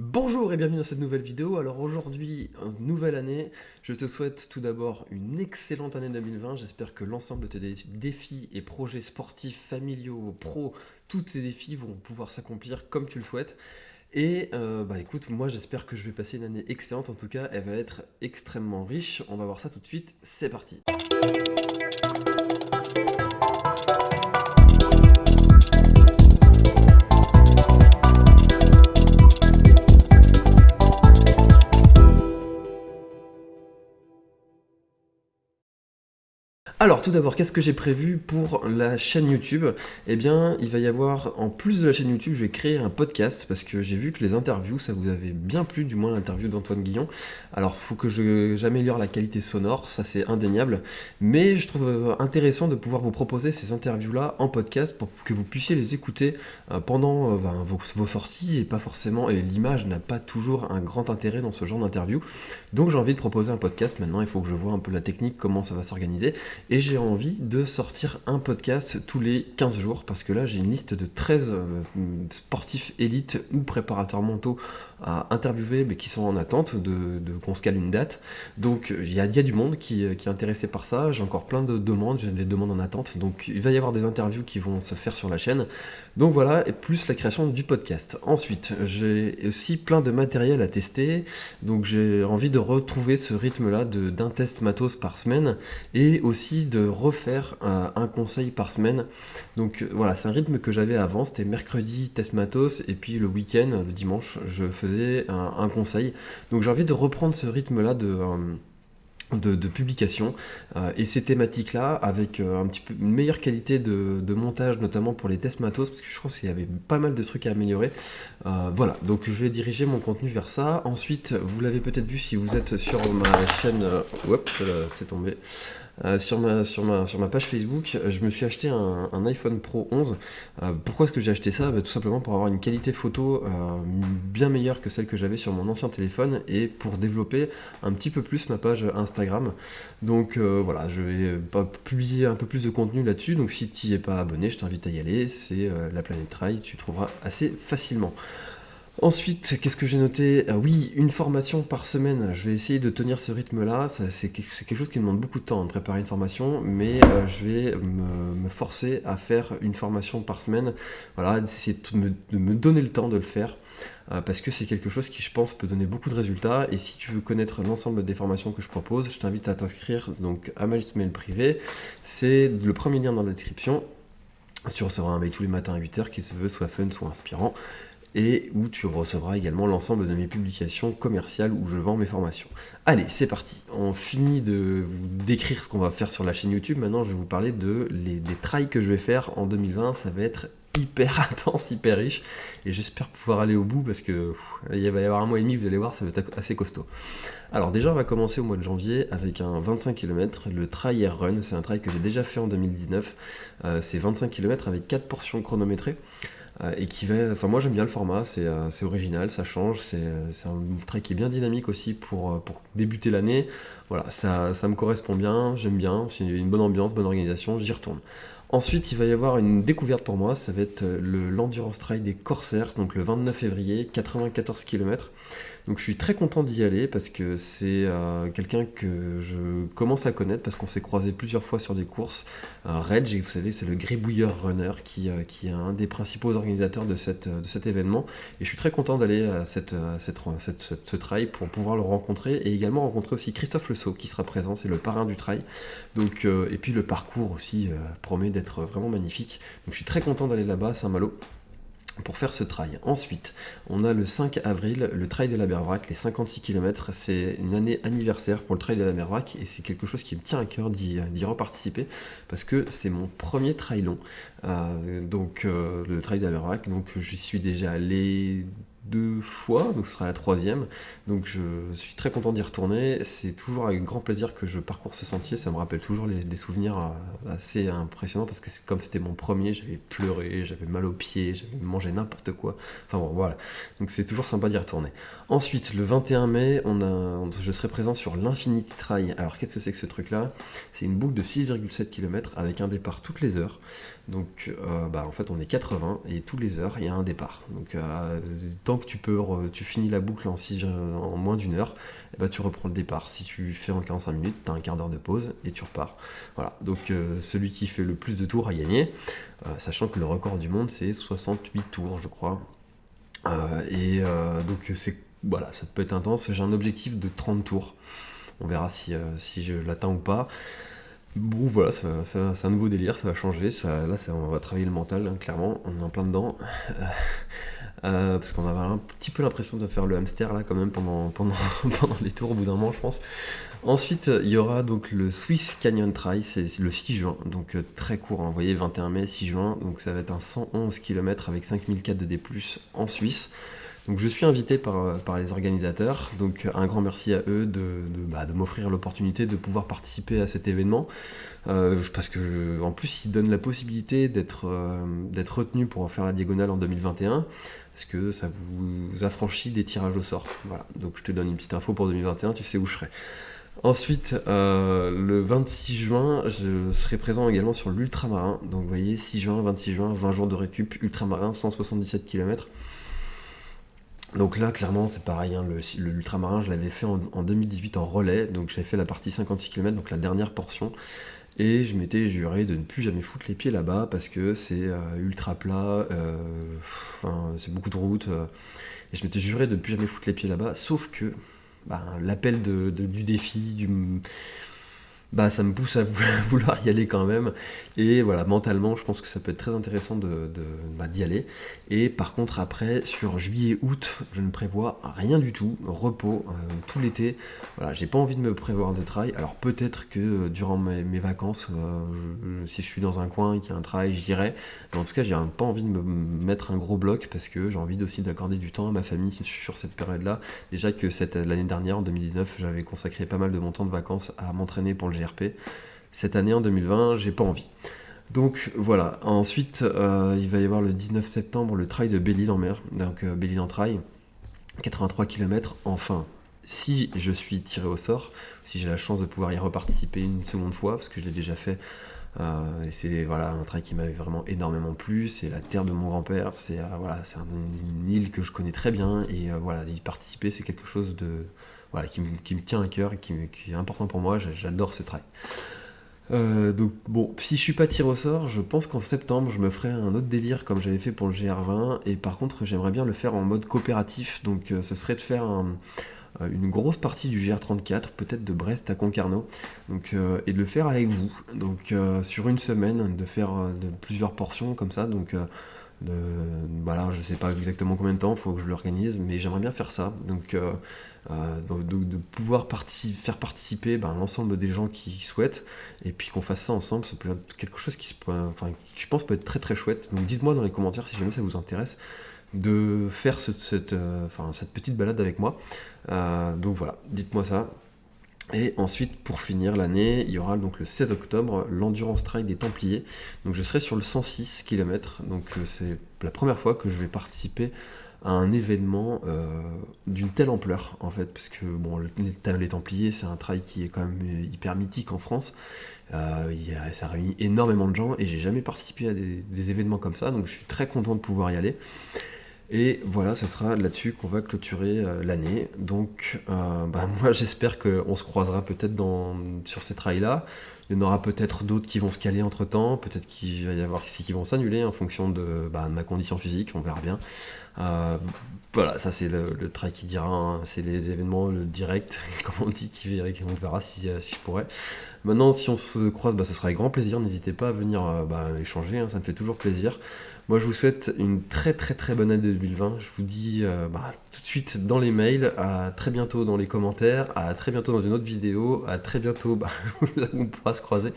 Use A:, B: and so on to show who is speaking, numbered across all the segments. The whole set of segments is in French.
A: Bonjour et bienvenue dans cette nouvelle vidéo. Alors aujourd'hui, nouvelle année, je te souhaite tout d'abord une excellente année 2020. J'espère que l'ensemble de tes défis et projets sportifs, familiaux, pro, tous ces défis vont pouvoir s'accomplir comme tu le souhaites. Et euh, bah écoute, moi j'espère que je vais passer une année excellente. En tout cas, elle va être extrêmement riche. On va voir ça tout de suite. C'est parti. Alors tout d'abord, qu'est-ce que j'ai prévu pour la chaîne YouTube? Eh bien, il va y avoir, en plus de la chaîne YouTube, je vais créer un podcast parce que j'ai vu que les interviews, ça vous avait bien plu, du moins l'interview d'Antoine Guillon. Alors, faut que j'améliore la qualité sonore, ça c'est indéniable, mais je trouve intéressant de pouvoir vous proposer ces interviews-là en podcast pour que vous puissiez les écouter euh, pendant euh, ben, vos, sorties et pas forcément, et l'image n'a pas toujours un grand intérêt dans ce genre d'interview. Donc j'ai envie de proposer un podcast maintenant, il faut que je vois un peu la technique, comment ça va s'organiser et j'ai envie de sortir un podcast tous les 15 jours parce que là j'ai une liste de 13 euh, sportifs élites ou préparateurs mentaux à interviewer mais qui sont en attente de, qu'on se cale une date. Donc il y a, du monde qui, qui, est intéressé par ça, j'ai encore plein de demandes, j'ai des demandes en attente, donc il va y avoir des interviews qui vont se faire sur la chaîne. Donc voilà, et plus la création du podcast. Ensuite, j'ai aussi plein de matériel à tester, donc j'ai envie de retrouver ce rythme-là d'un test matos par semaine et aussi de refaire euh, un conseil par semaine. Donc euh, voilà, c'est un rythme que j'avais avant, c'était mercredi test matos et puis le week-end, le dimanche, je faisais un, conseil. Donc j'ai envie de reprendre ce rythme-là de... Euh, de, publication et ces thématiques là avec un petit peu une meilleure qualité de, montage notamment pour les tests matos parce que je pense qu'il y avait pas mal de trucs à améliorer. Voilà. Donc je vais diriger mon contenu vers ça. Ensuite vous l'avez peut-être vu si vous êtes sur ma chaîne hop c'est tombé euh, sur, ma, sur, ma, sur ma page Facebook, je me suis acheté un, iPhone Pro 11. Euh, pourquoi est-ce que j'ai acheté ça? Bah, Tout simplement pour avoir une qualité photo euh, bien meilleure que celle que j'avais sur mon ancien téléphone et pour développer un petit peu plus ma page Instagram. Donc voilà, je vais publier un peu plus de contenu là-dessus. Donc si tu n'y es pas abonné, je t'invite à y aller. C'est la planète Trail, tu trouveras assez facilement. Ensuite, qu'est-ce que j'ai noté? Ah Oui, une formation par semaine. Je vais essayer de tenir ce rythme-là. C'est quelque chose qui demande beaucoup de temps de préparer une formation, mais euh, je vais me, forcer à faire une formation par semaine. Voilà, d'essayer de, me, donner le temps de le faire. Euh, parce que c'est quelque chose qui, je pense, peut donner beaucoup de résultats. Et si tu veux connaître l'ensemble des formations que je propose, je t'invite à t'inscrire donc à ma mail privé. C'est le premier lien dans la description. Tu recevras un mail tous les matins à 8h qui se veut soit fun, soit inspirant et où tu recevras également l'ensemble de mes publications commerciales où je vends mes formations. Allez, c'est parti. On finit de vous décrire ce qu'on va faire sur la chaîne YouTube. Maintenant, je vais vous parler de les, des trails que je vais faire en 2020. Ça va être hyper intense, hyper riche et j'espère pouvoir aller au bout parce que il va y avoir un mois et demi, vous allez voir, ça va être assez costaud. Alors déjà, on va commencer au mois de janvier avec un 25 km, le Trail Air Run. C'est un trail que j'ai déjà fait en 2019. Euh, c'est 25 km avec 4 portions chronométrées. Euh, et qui va. Enfin, moi j'aime bien le format, c'est euh, original, ça change, c'est un trait qui est bien dynamique aussi pour, euh, pour débuter l'année. Voilà, ça, ça, me correspond bien, j'aime bien, c'est une bonne ambiance, bonne organisation, j'y retourne. Ensuite, il va y avoir une découverte pour moi, ça va être le l'Endurance Trail des Corsaires, donc le 29 février, 94 km. Donc je suis très content d'y aller parce que c'est euh, quelqu'un que je commence à connaître parce qu'on s'est croisé plusieurs fois sur des courses. Euh, Reg, vous savez, c'est le gribouilleur runner qui, euh, qui est un des principaux organisateurs de, cette, de cet événement. Et je suis très content d'aller à, cette, cette, ce trail pour pouvoir le rencontrer et également rencontrer aussi Christophe Le Sceau qui sera présent, c'est le parrain du trail. Donc, et puis le parcours aussi promet d'être vraiment magnifique. Donc je suis très content d'aller là-bas à Saint-Malo pour faire ce trail. Ensuite, on a le 5 avril, le trail de la Bervrac, les 56 km. C'est une année anniversaire pour le trail de la Bervrac et c'est quelque chose qui me tient à cœur d'y reparticiper parce que c'est mon premier trail long. Euh, donc, euh, le trail de la Bervrac, donc j'y suis déjà allé deux fois, donc ce sera la troisième. Donc je suis très content d'y retourner. C'est toujours avec grand plaisir que je parcours ce sentier. Ça me rappelle toujours des souvenirs euh, assez impressionnants parce que comme c'était mon premier, j'avais pleuré, j'avais mal aux pieds, j'avais mangé n'importe quoi. Enfin bon, voilà. Donc c'est toujours sympa d'y retourner. Ensuite, le 21 mai, on a, je serai présent sur l'Infinity Trail. Alors qu'est-ce que c'est que ce truc-là? C'est une boucle de 6,7 km avec un départ toutes les heures. Donc euh, bah, en fait on est 80 et toutes les heures il y a un départ. Donc euh, tant que tu peux, tu finis la boucle en, moins d'une heure, ben, tu reprends le départ. Si tu fais en 45 minutes, tu as un quart d'heure de pause et tu repars. Voilà, donc euh, celui qui fait le plus de tours a gagné, sachant que le record du monde c'est 68 tours, je crois. et donc c'est voilà, ça peut être intense. J'ai un objectif de 30 tours. On verra si je l'atteins ou pas. Bon voilà, c'est un nouveau délire, ça va changer, là on va travailler le mental, hein, clairement, on est en plein dedans. Euh, parce qu'on avait un petit peu l'impression de faire le hamster là quand même pendant les tours au bout d'un moment je pense. Ensuite il y aura donc le Swiss Canyon Trail, c'est le 6 juin, donc euh, très court, hein, vous voyez 21 mai, 6 juin, donc ça va être un 111 km avec 5004 de D+, en Suisse. Donc je suis invité par, par les organisateurs, donc un grand merci à eux de, bah, m'offrir l'opportunité de pouvoir participer à cet événement, euh, parce que en plus ils donnent la possibilité d'être euh, retenu pour faire la diagonale en 2021, parce que ça vous affranchit des tirages au sort. Voilà, donc je te donne une petite info pour 2021, tu sais où je serai. Ensuite, euh, le 26 juin, je serai présent également sur l'ultramarin. Donc vous voyez, 6 juin, 26 juin, 20 jours de récup, ultramarin, 177 km. Donc là, clairement, c'est pareil, hein, l'ultramarin, je l'avais fait en, 2018 en relais, donc j'avais fait la partie 56 km, donc la dernière portion, et je m'étais juré de ne plus jamais foutre les pieds là-bas, parce que c'est euh, ultra plat, euh, c'est beaucoup de route, euh, et je m'étais juré de ne plus jamais foutre les pieds là-bas, sauf que bah, l'appel du défi, du bah, ça me pousse à vouloir y aller quand même. Et voilà, mentalement, je pense que ça peut être très intéressant de, bah, d'y aller. Et par contre, après, sur juillet-août, je ne prévois rien du tout. Repos euh, tout l'été. Voilà, j'ai pas envie de me prévoir de trail. Alors peut-être que euh, durant mes, vacances, euh, si je suis dans un coin et qu'il y a un trail, j'irai. Mais en tout cas, j'ai pas envie de me mettre un gros bloc parce que j'ai envie aussi d'accorder du temps à ma famille sur cette période-là. Déjà que l'année dernière, en 2019, j'avais consacré pas mal de mon temps de vacances à m'entraîner pour le Cette année, en 2020, j'ai pas envie. Donc voilà. Ensuite, euh, il va y avoir le 19 septembre le trail de Belle-Île en mer. Donc euh, Belle-Île en trail, 83 km. Enfin, si je suis tiré au sort, si j'ai la chance de pouvoir y reparticiper une seconde fois, parce que je l'ai déjà fait. Euh, et c'est voilà un trail qui m'avait vraiment énormément plu. C'est la terre de mon grand-père. C'est voilà, c'est une île que je connais très bien. Et voilà, y participer, c'est quelque chose de qui, me tient à cœur et qui, est important pour moi. J'adore ce trail. Euh, donc bon, si je suis pas tiré au sort, je pense qu'en septembre je me ferai un autre délire comme j'avais fait pour le GR20 et par contre j'aimerais bien le faire en mode coopératif, donc euh, ce serait de faire euh, une grosse partie du GR34, peut-être de Brest à Concarneau, donc, et de le faire avec vous, donc sur une semaine, de faire de plusieurs portions comme ça, donc de, voilà, je sais pas exactement combien de temps, il faut que je l'organise, mais j'aimerais bien faire ça. Donc, euh, euh, de, pouvoir faire participer ben, l'ensemble des gens qui souhaitent, et puis qu'on fasse ça ensemble, ça peut être quelque chose qui, je pense peut être très très chouette. Donc dites-moi dans les commentaires si jamais ça vous intéresse de faire euh, cette petite balade avec moi. donc voilà, dites-moi ça. Et ensuite, pour finir l'année, il y aura donc le 16 octobre l'Endurance Trail des Templiers. Donc je serai sur le 106 km. Donc euh, c'est la première fois que je vais participer à un événement euh, d'une telle ampleur en fait parce que bon les, Templiers c'est un trail qui est quand même hyper mythique en France euh, ça réunit énormément de gens et j'ai jamais participé à des, événements comme ça donc je suis très content de pouvoir y aller et voilà, ce sera là-dessus qu'on va clôturer euh, l'année. Donc, euh, bah, moi, j'espère qu'on se croisera peut-être sur ces trails-là. Il y en aura peut-être d'autres qui vont se caler entre temps, peut-être qu'il va y avoir qui vont s'annuler en fonction de, bah, ma condition physique, on verra bien. Euh, voilà, ça c'est le, trail qui dira, hein. c'est les événements le direct, comme on dit, qui verra, on verra si, si je pourrais. Maintenant, si on se croise, bah, ce sera avec grand plaisir. N'hésitez pas à venir bah, échanger, hein, ça me fait toujours plaisir. Moi, je vous souhaite une très très très bonne année 2020. Je vous dis euh, tout de suite dans les mails, à très bientôt dans les commentaires, à très bientôt dans une autre vidéo, à très bientôt là où on pourra se croiser.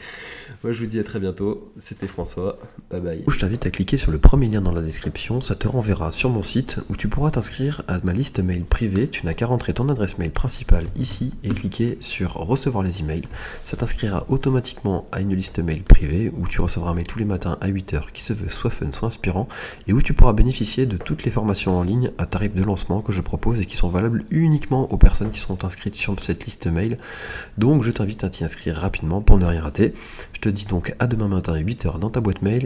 A: Moi, je vous dis à très bientôt. C'était François. Bye bye.
B: Je t'invite à cliquer sur le premier lien dans la description. Ça te renverra sur mon site où tu pourras t'inscrire à ma liste mail privée. Tu n'as qu'à rentrer ton adresse mail principale ici et cliquer sur recevoir les emails. Ça t'inscrira automatiquement à une liste mail privée où tu recevras un mail tous les matins à 8h qui se veut soit fun, soit inspirant et où tu pourras bénéficier de toutes les formations en ligne à tarif de lancement que je propose et qui sont valables uniquement aux personnes qui sont inscrites sur cette liste mail. Donc je t'invite à t'y inscrire rapidement pour ne rien rater. Je te dis donc à demain matin à 8h dans ta boîte mail